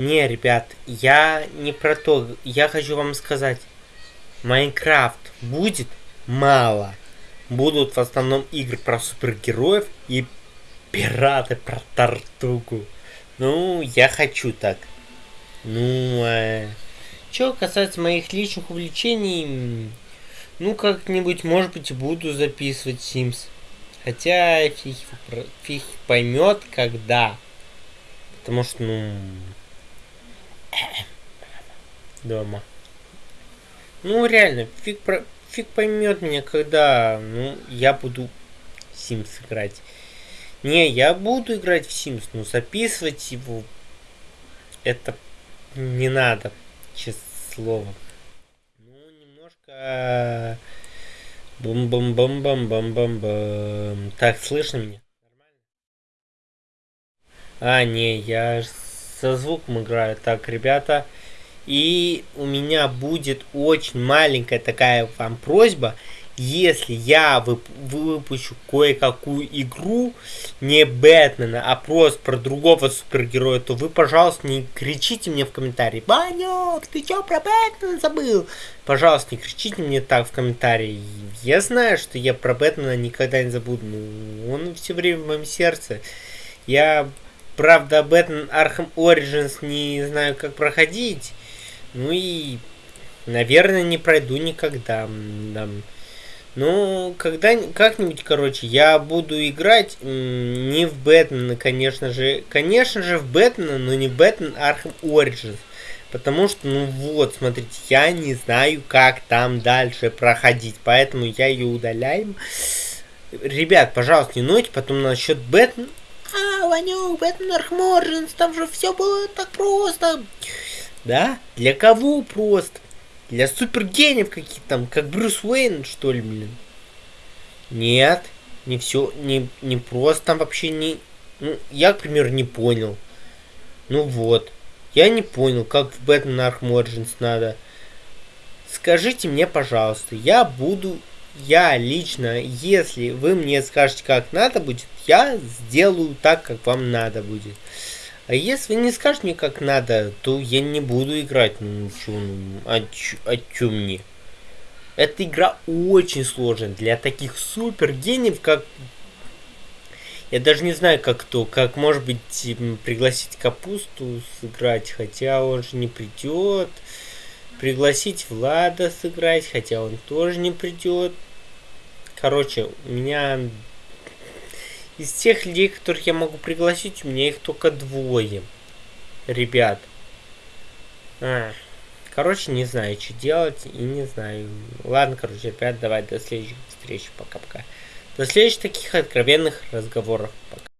Не, ребят, я не про то. Я хочу вам сказать. Майнкрафт будет мало. Будут в основном игры про супергероев и пираты про Тартугу. Ну, я хочу так. Ну, э, что касается моих личных увлечений, ну, как-нибудь, может быть, буду записывать Sims. Хотя фиг, фиг поймет, когда. Потому что, ну, дома. Ну, реально, фиг, про... фиг поймет меня, когда ну, я буду Sims играть. Не, я буду играть в Sims, но записывать его это не надо, честное слово. Ну, немножко... Бум-бум-бум-бум-бум-бум-бум. Так, слышно меня? А, не, я со звуком играю. Так, ребята, и у меня будет очень маленькая такая вам просьба. Если я вып выпущу кое-какую игру, не Бэтмена, а просто про другого супергероя, то вы, пожалуйста, не кричите мне в комментарии. Банек, ты чё про Бэтмена забыл? Пожалуйста, не кричите мне так в комментарии. Я знаю, что я про Бэтмена никогда не забуду. Ну, он все время в моем сердце. Я Правда, Бэтмен Arkham Origins не знаю, как проходить. Ну и, наверное, не пройду никогда. Да. Ну, когда как-нибудь, короче, я буду играть не в Бэтмена, конечно же. Конечно же, в Бэтмена, но не Бэтмен Arkham Origins. Потому что, ну вот, смотрите, я не знаю, как там дальше проходить. Поэтому я ее удаляем. Ребят, пожалуйста, не нойте потом насчет Бэтмена а, Ванюк, Бэтмен Архморженс, там же все было так просто. Да? Для кого просто? Для супергениев каких там, как Брюс Уэйн, что ли, блин? Нет, не все, не, не просто, там вообще не... Ну, я, к примеру, не понял. Ну вот, я не понял, как в Бэтмен Arkham Origins надо. Скажите мне, пожалуйста, я буду я лично, если вы мне скажете, как надо будет, я сделаю так, как вам надо будет. А если не скажете мне, как надо, то я не буду играть. Ну, чё, ну, а, чё, а мне? Эта игра очень сложная для таких супер гениев, как... Я даже не знаю, как то, как, может быть, пригласить Капусту сыграть, хотя он же не придет пригласить Влада сыграть, хотя он тоже не придет. Короче, у меня из тех людей, которых я могу пригласить, у меня их только двое. Ребят. А, короче, не знаю, что делать и не знаю. Ладно, короче, ребят, давай до следующих встреч. Пока-пока. До следующих таких откровенных разговоров. Пока.